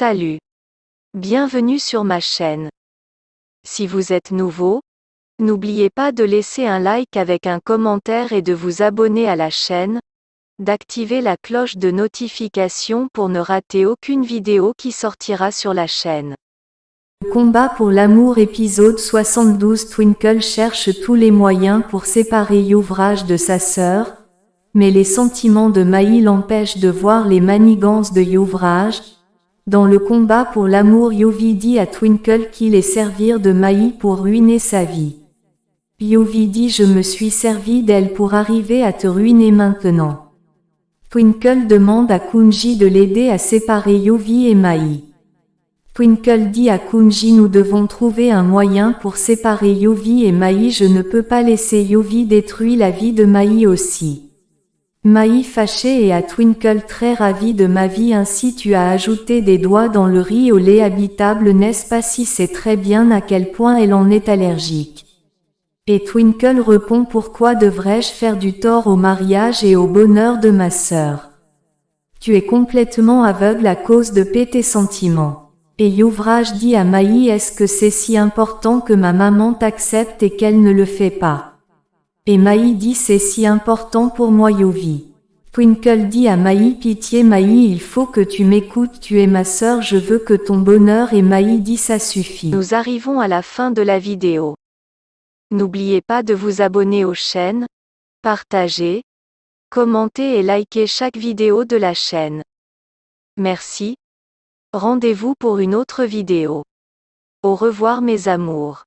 Salut. Bienvenue sur ma chaîne. Si vous êtes nouveau, n'oubliez pas de laisser un like avec un commentaire et de vous abonner à la chaîne, d'activer la cloche de notification pour ne rater aucune vidéo qui sortira sur la chaîne. Combat pour l'amour épisode 72 Twinkle cherche tous les moyens pour séparer Youvrage de sa sœur, mais les sentiments de Maï l'empêchent de voir les manigances de Youvrage. Dans le combat pour l'amour Yovi dit à Twinkle qu'il est servir de Maï pour ruiner sa vie. Yovi dit je me suis servi d'elle pour arriver à te ruiner maintenant. Twinkle demande à Kunji de l'aider à séparer Yovi et Mai. Twinkle dit à Kunji nous devons trouver un moyen pour séparer Yovi et Mai je ne peux pas laisser Yovi détruire la vie de Mai aussi. Mai fâché et à Twinkle très ravi de ma vie ainsi tu as ajouté des doigts dans le riz au lait habitable n'est-ce pas si c'est très bien à quel point elle en est allergique? Et Twinkle répond pourquoi devrais-je faire du tort au mariage et au bonheur de ma sœur? Tu es complètement aveugle à cause de tes sentiments. Et Youvrage dit à Maï est-ce que c'est si important que ma maman t'accepte et qu'elle ne le fait pas? Et Maï dit c'est si important pour moi Yovi. Twinkle dit à Maï pitié Maï il faut que tu m'écoutes tu es ma sœur je veux que ton bonheur et Maï dit ça suffit. Nous arrivons à la fin de la vidéo. N'oubliez pas de vous abonner aux chaînes, partager, commenter et liker chaque vidéo de la chaîne. Merci. Rendez-vous pour une autre vidéo. Au revoir mes amours.